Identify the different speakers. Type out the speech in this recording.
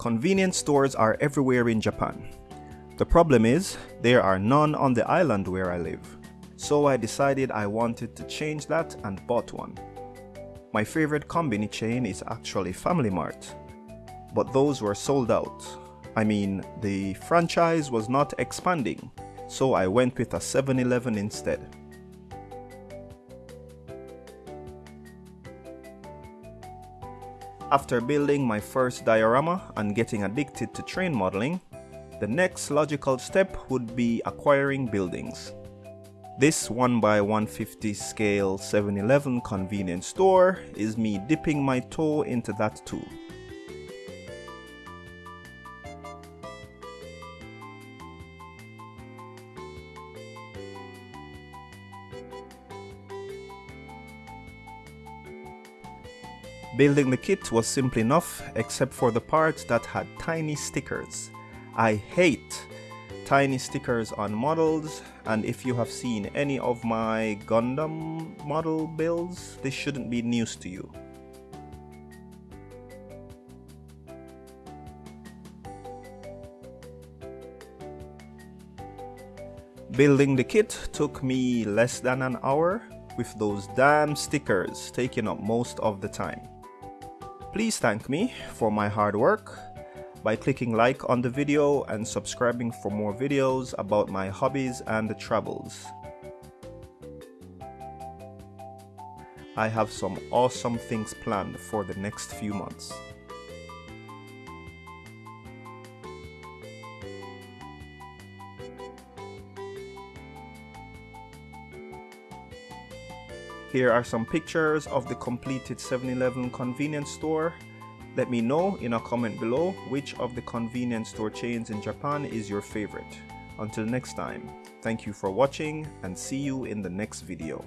Speaker 1: Convenience stores are everywhere in Japan. The problem is, there are none on the island where I live. So I decided I wanted to change that and bought one. My favorite combini chain is actually Family Mart, but those were sold out. I mean, the franchise was not expanding, so I went with a 7-Eleven instead. After building my first diorama and getting addicted to train modeling, the next logical step would be acquiring buildings. This 1x150 scale 7-Eleven convenience store is me dipping my toe into that too. Building the kit was simple enough except for the parts that had tiny stickers. I hate tiny stickers on models and if you have seen any of my Gundam model builds, this shouldn't be news to you. Building the kit took me less than an hour with those damn stickers taking up most of the time. Please thank me for my hard work by clicking like on the video and subscribing for more videos about my hobbies and travels. I have some awesome things planned for the next few months. Here are some pictures of the completed 7-Eleven convenience store. Let me know in a comment below which of the convenience store chains in Japan is your favorite. Until next time, thank you for watching and see you in the next video.